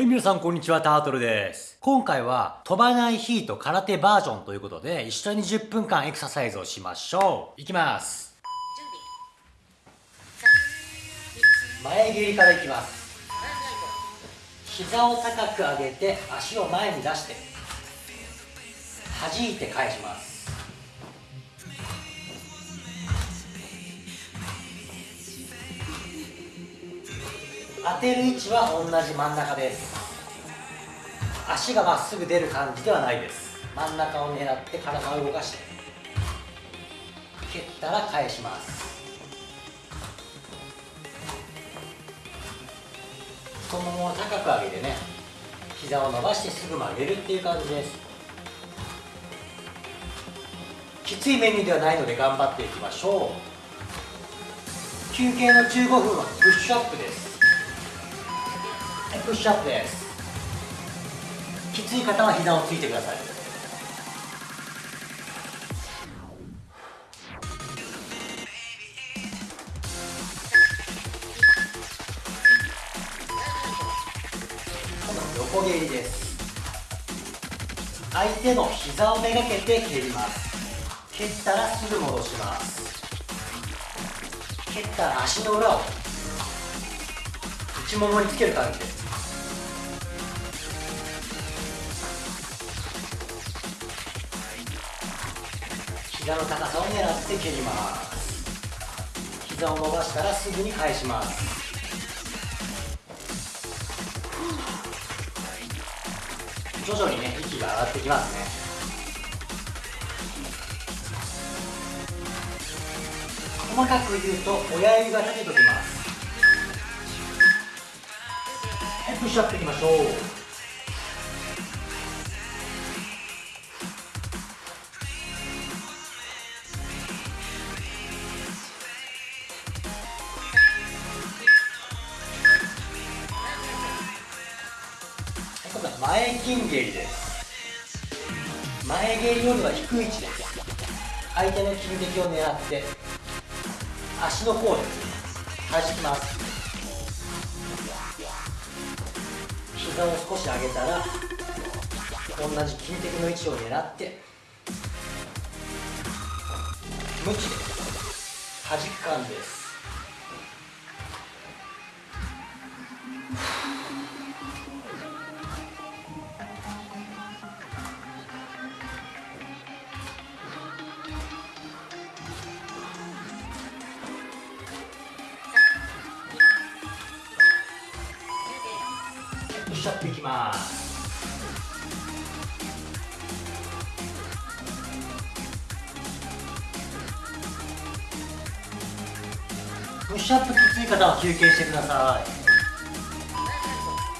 はい、皆さんこんにちは、タートルです。今回は飛ばないヒート空手バージョンということで、一緒に10分間エクササイズをしましょう。いきます。前蹴りからいきます。膝を高く上げて、足を前に出して、弾いて返します。当てる位置は同じ真ん中です。足がまっすぐ出る感じではないです。真ん中を狙って体を動かして。蹴ったら返します。太ももを高く上げてね膝を伸ばしてすぐ曲げるっていう感じです。きついメニューではないので頑張っていきましょう。休憩の15分はプッシュアップです。プッシュアップです。きつい方は膝をついてください。横蹴りです。相手の膝をめがけて蹴ります。蹴ったらすぐ戻します。蹴ったら足の裏を内ももにつける感じです。膝の高さを狙って蹴ります膝を伸ばしたらすぐに返します。徐々にね息が上がってきますね。細かく言うと親指が立てときます。はいプッシュアップいきましょう。前金蹴りです。前蹴りよりは低い位置です。相手の金撃を狙って足の甲で弾きます。膝を少し上げたら同じ金敵の位置を狙って無知で弾く感じです。しゃっていきますプッシュアップきつい方は休憩してください。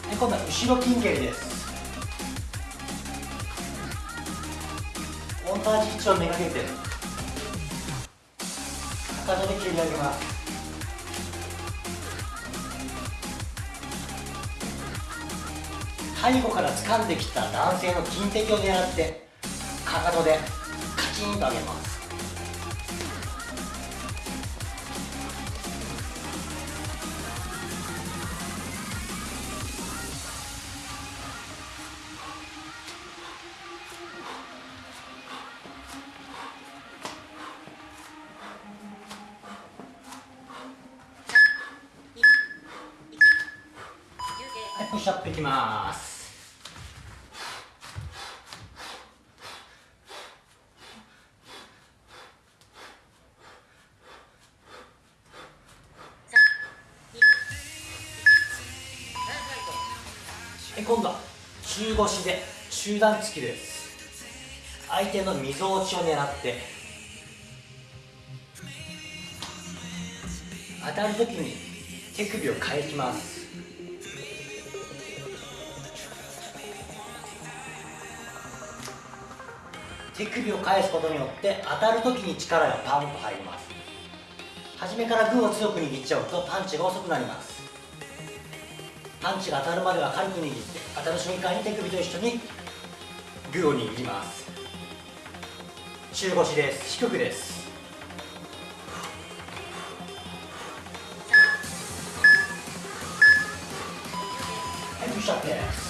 で今度は後ろ筋蹴りです。同じ位置をめがけて。かかとで蹴り上げます。背後から掴んできた男性の金敵を狙ってかかとでカチンと上げます。プッシュアップいきます。今度は中腰で中段突きです。相手のみぞおちを狙って。当たるときに手首を返します。手首を返すことによって当たるときに力がパンと入ります。初めからグーを強く握っちゃうとパンチが遅くなります。パンチが当たるまでは軽く握って当たる瞬間に手首と一緒にグーを握ります。中腰です。低くです。はいしちゃって？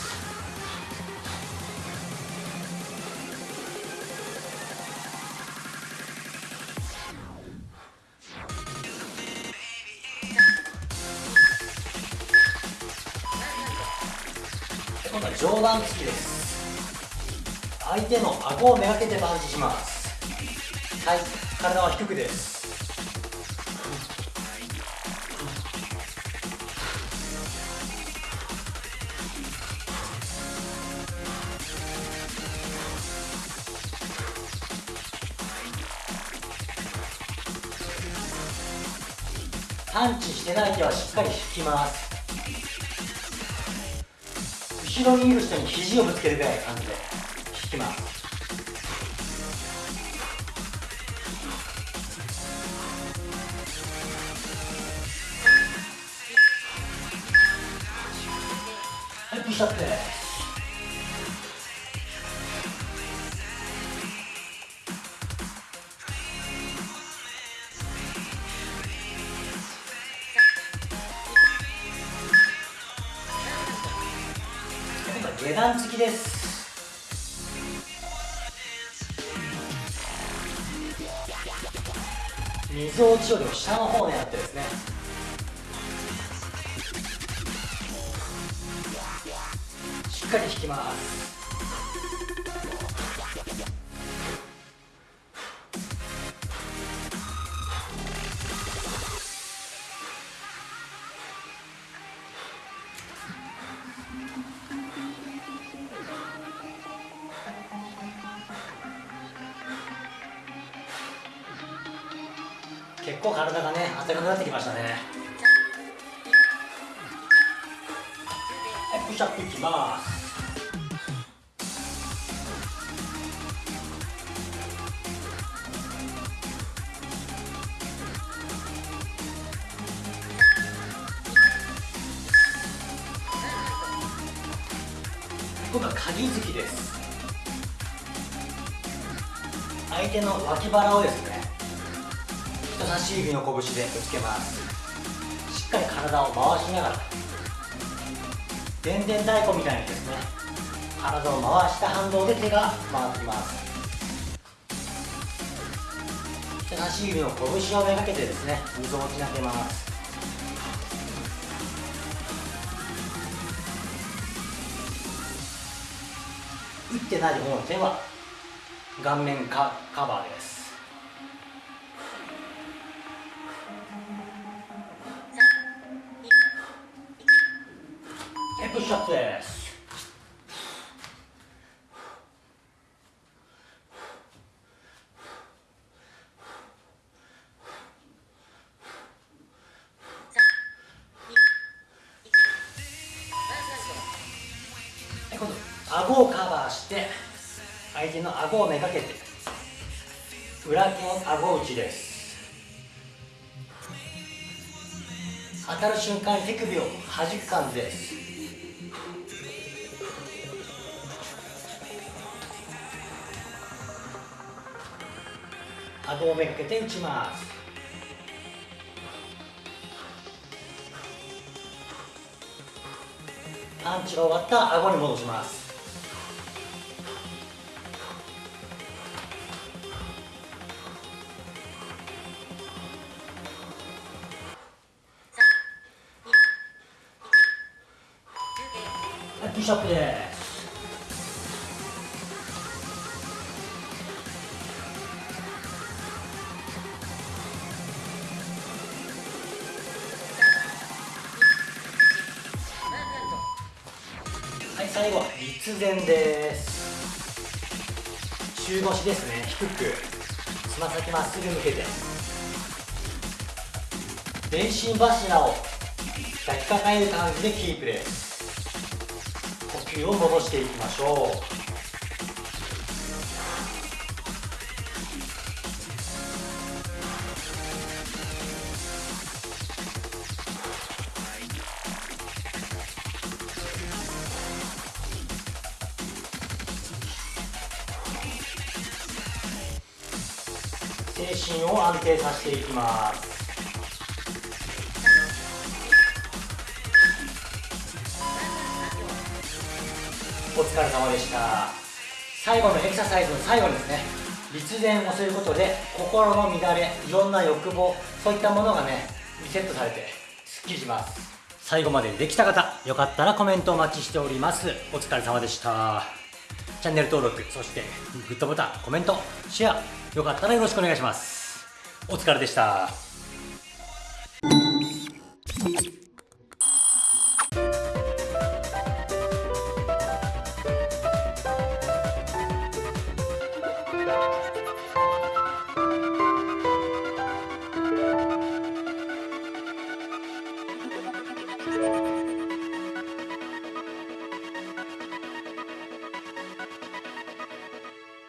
今度は上段突きです相手の顎をめがけてパンチします。はい体は低くですパンチしてない手はしっかり引きます。後ろにいる人に肘をぶつけるぐらいの感じで引きますはいプッシュアップ。です。みぞおちよりも下の方を狙ってですね。しっかり引きます。結構体がね温かくなってきましたね。はいプッシュアップいきます。今度は鍵突きです。相手の脇腹をですね人差し指の拳でぶつけます。しっかり体を回しながら。でんでん太鼓みたいにですね。体を回した反動で手が回ってきます。人差し指の拳をめがけてですね溝をちなけます。打ってない方の手は顔面カカバーです。をカバーして相手の顎をめがけて裏剣顎打ちです。当たる瞬間に手首を弾く感じです。顎をめがけて打ちます。パンチが終わったら顎に戻します。シュアップで。すはい最後は立前です。中腰ですね。低く。つま先まっすぐ向けて。全身柱を抱きかかえる感じでキープです呼吸を戻していきましょう。精神を安定させていきます。お疲れ様でした。最後のエクササイズの最後にですね。立前をすることで心の乱れいろんな欲望そういったものがねリセットされてすっきりします。最後までできた方よかったらコメントお待ちしております。お疲れ様でした。チャンネル登録そしてグッドボタンコメントシェアよかったらよろしくお願いします。お疲れでした。